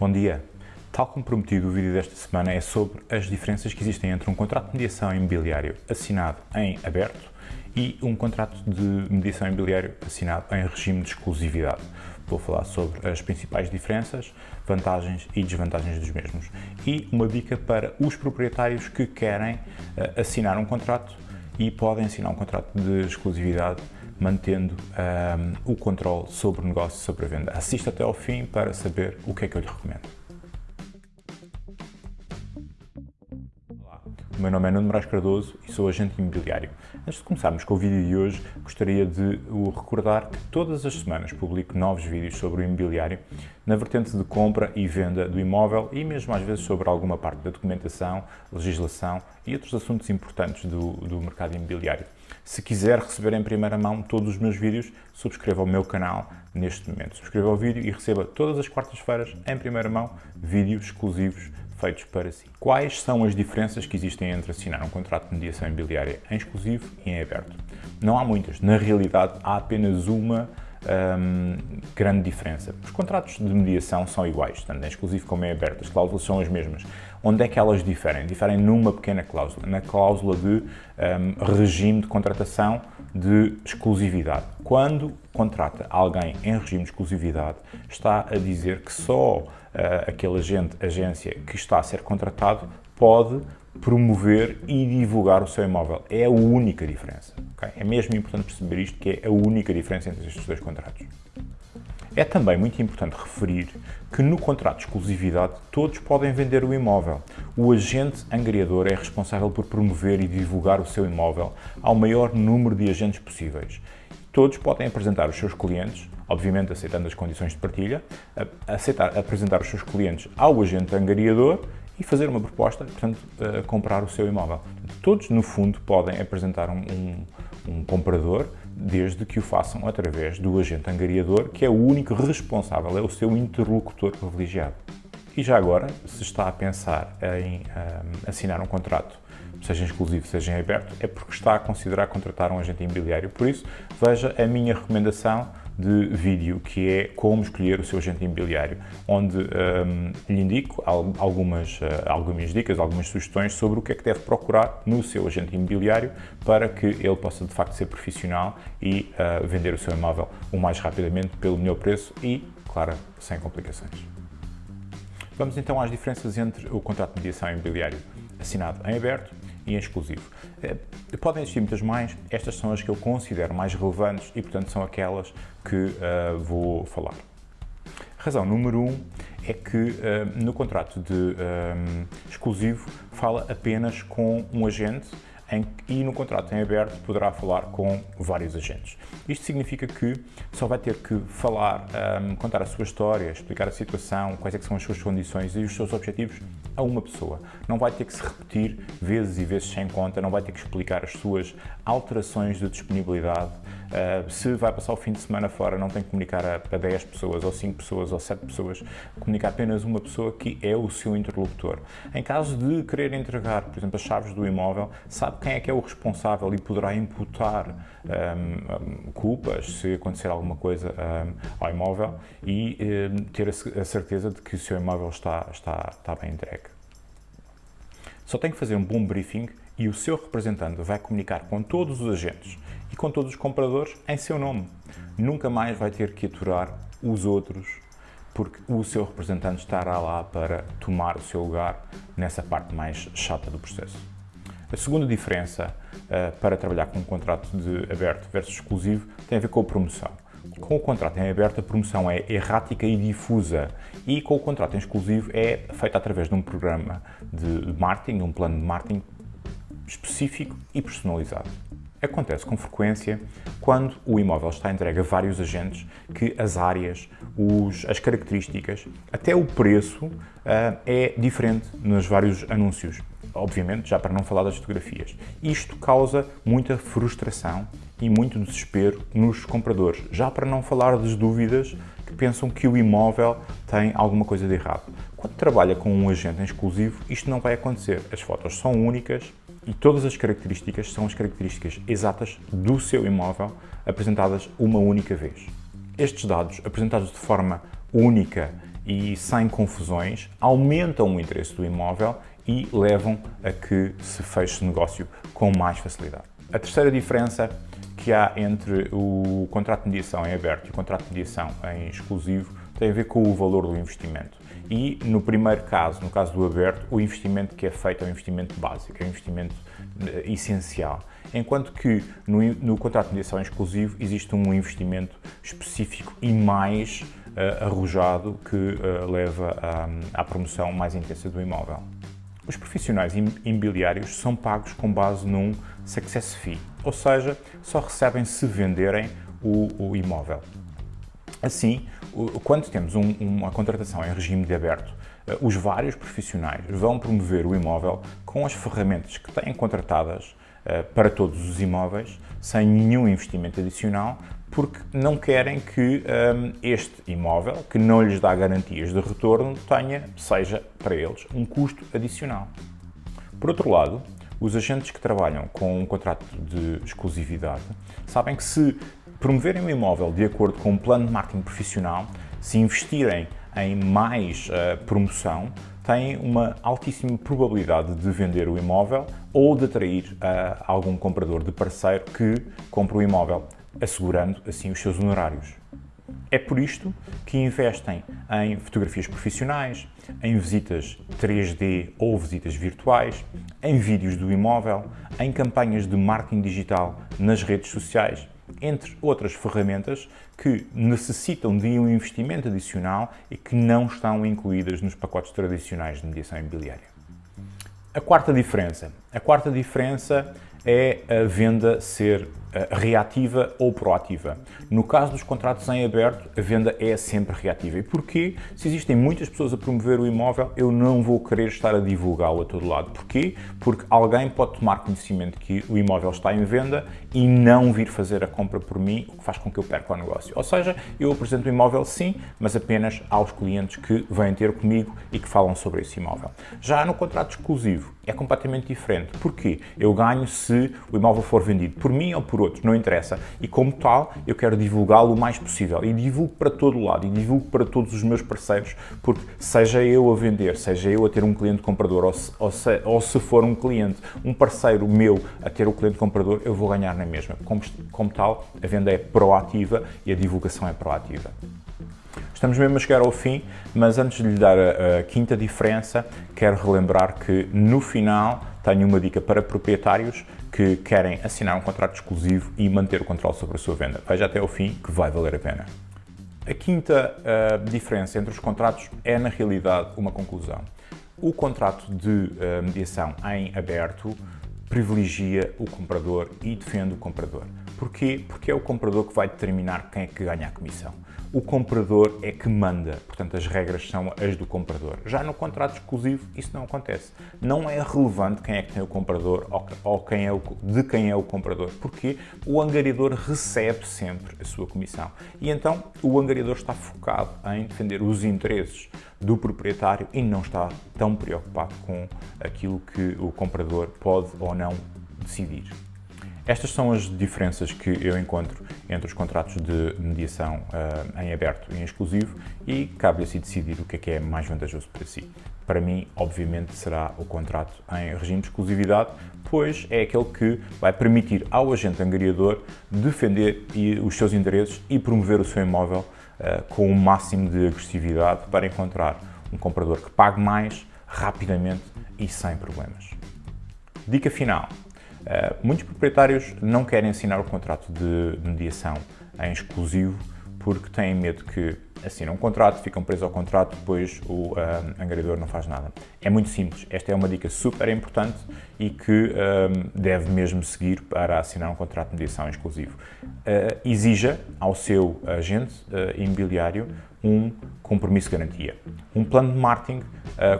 Bom dia! Tal como prometido, o vídeo desta semana é sobre as diferenças que existem entre um contrato de mediação imobiliário assinado em aberto e um contrato de mediação imobiliário assinado em regime de exclusividade. Vou falar sobre as principais diferenças, vantagens e desvantagens dos mesmos e uma dica para os proprietários que querem uh, assinar um contrato e podem assinar um contrato de exclusividade mantendo um, o controle sobre o negócio, sobre a venda. Assista até ao fim para saber o que é que eu lhe recomendo. Olá, o meu nome é Nuno Moraes Cardoso e sou agente imobiliário. Antes de começarmos com o vídeo de hoje, gostaria de o recordar que todas as semanas publico novos vídeos sobre o imobiliário na vertente de compra e venda do imóvel e mesmo às vezes sobre alguma parte da documentação, legislação e outros assuntos importantes do, do mercado imobiliário. Se quiser receber em primeira mão todos os meus vídeos, subscreva o meu canal neste momento. Subscreva o vídeo e receba todas as quartas-feiras, em primeira mão, vídeos exclusivos feitos para si. Quais são as diferenças que existem entre assinar um contrato de mediação imobiliária em exclusivo e em aberto? Não há muitas. Na realidade, há apenas uma grande diferença. Os contratos de mediação são iguais, tanto em exclusivo como em aberto, as cláusulas são as mesmas. Onde é que elas diferem? Diferem numa pequena cláusula, na cláusula de regime de contratação de exclusividade. Quando contrata alguém em regime de exclusividade, está a dizer que só uh, aquele agente, agência que está a ser contratado pode promover e divulgar o seu imóvel. É a única diferença. Okay? É mesmo importante perceber isto, que é a única diferença entre estes dois contratos. É também muito importante referir que no contrato de exclusividade todos podem vender o imóvel. O agente angariador é responsável por promover e divulgar o seu imóvel ao maior número de agentes possíveis. Todos podem apresentar os seus clientes, obviamente aceitando as condições de partilha, aceitar, apresentar os seus clientes ao agente angariador e fazer uma proposta, portanto, uh, comprar o seu imóvel. Todos, no fundo, podem apresentar um, um, um, comprador, desde que o façam através do agente angariador, que é o único responsável, é o seu interlocutor privilegiado. E já agora, se está a pensar em um, assinar um contrato, seja exclusivo, seja em aberto, é porque está a considerar contratar um agente imobiliário. Por isso, veja a minha recomendação de vídeo que é como escolher o seu agente imobiliário, onde um, lhe indico algumas, uh, algumas dicas, algumas sugestões sobre o que é que deve procurar no seu agente imobiliário para que ele possa de facto ser profissional e uh, vender o seu imóvel o mais rapidamente pelo melhor preço e, claro, sem complicações. Vamos então às diferenças entre o contrato de mediação imobiliário assinado em aberto e em exclusivo. Eh, podem existir muitas mais, estas são as que eu considero mais relevantes e, portanto, são aquelas que uh, vou falar. Razão número um é que uh, no contrato de um, exclusivo fala apenas com um agente em, e no contrato em aberto poderá falar com vários agentes. Isto significa que só vai ter que falar, um, contar a sua história, explicar a situação, quais é são as suas condições e os seus objetivos a uma pessoa. Não vai ter que se repetir vezes e vezes sem conta, não vai ter que explicar as suas alterações de disponibilidade, Uh, se vai passar o fim de semana fora, não tem que comunicar a, a 10 pessoas, ou 5 pessoas, ou 7 pessoas, comunica apenas uma pessoa que é o seu interlocutor. Em caso de querer entregar, por exemplo, as chaves do imóvel, sabe quem é que é o responsável e poderá imputar um, culpas se acontecer alguma coisa um, ao imóvel e um, ter a, a, certeza de que o seu imóvel está, está, está bem entregue. Só tem que fazer um bom briefing e o seu representante vai comunicar com todos os agentes e com todos os compradores em seu nome. Nunca mais vai ter que aturar os outros, porque o seu representante estará lá para tomar o seu lugar nessa parte mais chata do processo. A segunda diferença uh, para trabalhar com um contrato de aberto versus exclusivo tem a ver com a promoção. Com o contrato em aberto, a promoção é errática e difusa e com o contrato em exclusivo é feita através de um programa de marketing, um plano de marketing específico e personalizado. Acontece com frequência quando o imóvel está entregue a vários agentes que as áreas, os, as características, até o preço uh, é diferente nos vários anúncios. Obviamente, já para não falar das fotografias. Isto causa muita frustração e muito desespero nos compradores, já para não falar das dúvidas que pensam que o imóvel tem alguma coisa de errado. Quando trabalha com um agente exclusivo, isto não vai acontecer. As fotos são únicas, e todas as características são as características exatas do seu imóvel apresentadas uma única vez. Estes dados, apresentados de forma única e sem confusões, aumentam o interesse do imóvel e levam a que se feche negócio com mais facilidade. A terceira diferença que há entre o contrato de mediação em aberto e o contrato de mediação em exclusivo tem a ver com o valor do investimento. E no primeiro caso, no caso do aberto, o investimento que é feito é um investimento básico, é um investimento uh, essencial. Enquanto que no, no, contrato de mediação exclusivo existe um investimento específico e mais uh, arrojado que uh, leva à, à promoção mais intensa do imóvel. Os profissionais imobiliários são pagos com base num success fee, ou seja, só recebem se venderem o, o imóvel. Assim, quando temos um, uma contratação em regime de aberto, eh, os vários profissionais vão promover o imóvel com as ferramentas que têm contratadas uh, para todos os imóveis, sem nenhum investimento adicional, porque não querem que um, este imóvel, que não lhes dá garantias de retorno, tenha, seja para eles, um custo adicional. Por outro lado, os agentes que trabalham com um contrato de exclusividade sabem que se promoverem o imóvel de acordo com um plano de marketing profissional, se investirem em mais uh, promoção, têm uma altíssima probabilidade de vender o imóvel ou de atrair uh, algum comprador de parceiro que compre o imóvel assegurando assim os seus honorários. É por isto que investem em fotografias profissionais, em visitas 3D ou visitas virtuais, em vídeos do imóvel, em campanhas de marketing digital nas redes sociais, entre outras ferramentas que necessitam de um investimento adicional e que não estão incluídas nos pacotes tradicionais de mediação imobiliária. A quarta diferença. A quarta diferença é a venda ser reativa ou proativa. No caso dos contratos em aberto, a venda é sempre reativa. E porquê? Se existem muitas pessoas a promover o imóvel, eu não vou querer estar a divulgá-lo a todo lado. Porquê? Porque alguém pode tomar conhecimento que o imóvel está em venda e não vir fazer a compra por mim, o que faz com que eu perca o negócio. Ou seja, eu apresento o imóvel sim, mas apenas aos clientes que vêm ter comigo e que falam sobre esse imóvel. Já no contrato exclusivo, é completamente diferente. Porquê? Eu ganho se o imóvel for vendido por mim ou por por outros, não interessa. E como tal, eu quero divulgá-lo o mais possível. E divulgo para todo lado, e divulgo para todos os meus parceiros, porque seja eu a vender, seja eu a ter um cliente comprador, ou se, ou se, ou se for um cliente, um parceiro meu a ter o cliente comprador, eu vou ganhar na mesma. Como, como tal, a venda é proativa e a divulgação é proativa. Estamos mesmo a chegar ao fim, mas antes de lhe dar a, a, quinta diferença, quero relembrar que no final tenho uma dica para proprietários que querem assinar um contrato exclusivo e manter o controle sobre a sua venda. Veja até ao fim que vai valer a pena. A quinta uh, diferença entre os contratos é, na realidade, uma conclusão. O contrato de uh, mediação em aberto privilegia o comprador e defende o comprador. Porquê? Porque é o comprador que vai determinar quem é que ganha a comissão o comprador é que manda, portanto as regras são as do comprador. Já no contrato exclusivo isso não acontece. Não é relevante quem é que tem o comprador ou quem é o, de quem é o comprador, porque o angariador recebe sempre a sua comissão. E então o angariador está focado em defender os interesses do proprietário e não está tão preocupado com aquilo que o comprador pode ou não decidir. Estas são as diferenças que eu encontro entre os contratos de mediação uh, em aberto e em exclusivo e cabe a si decidir o que é que é mais vantajoso para si. Para mim, obviamente, será o contrato em regime de exclusividade, pois é aquele que vai permitir ao agente angariador defender os seus interesses e promover o seu imóvel uh, com o máximo de agressividade para encontrar um comprador que pague mais, rapidamente e sem problemas. Dica final. Uh, muitos proprietários não querem assinar o contrato de mediação em exclusivo porque têm medo que assinam um contrato, ficam presos ao contrato, depois o uh, angariador não faz nada. É muito simples, esta é uma dica super importante e que uh, deve mesmo seguir para assinar um contrato de mediação exclusivo. Uh, exija ao seu agente imobiliário um compromisso de garantia, um plano de marketing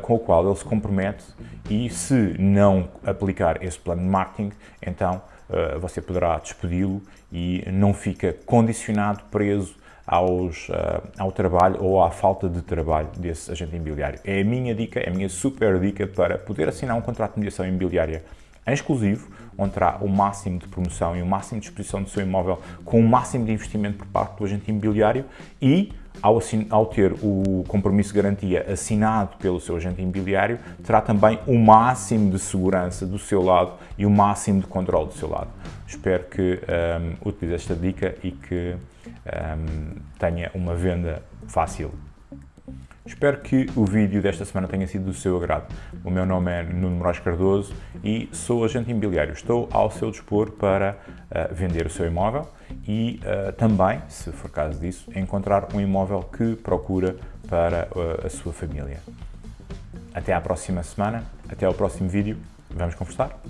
com o qual ele se compromete e se não aplicar esse plano de marketing, então você poderá despedi-lo e não fica condicionado, preso aos, uh, ao trabalho ou à falta de trabalho desse agente imobiliário. É a minha dica, é a minha super dica para poder assinar um contrato de mediação imobiliária em exclusivo, onde terá o máximo de promoção e o máximo de exposição do seu imóvel com o máximo de investimento por parte do agente imobiliário e ao, ao, ter o compromisso de garantia assinado pelo seu agente imobiliário, terá também o máximo de segurança do seu lado e o máximo de controle do seu lado. Espero que um, utilize esta dica e que um, tenha uma venda fácil. Espero que o vídeo desta semana tenha sido do seu agrado. O meu nome é Nuno Moraes Cardoso e sou agente imobiliário. Estou ao seu dispor para uh, vender o seu imóvel e uh, também, se for caso disso, encontrar um imóvel que procura para uh, a sua família. Até à próxima semana, até ao próximo vídeo. Vamos conversar?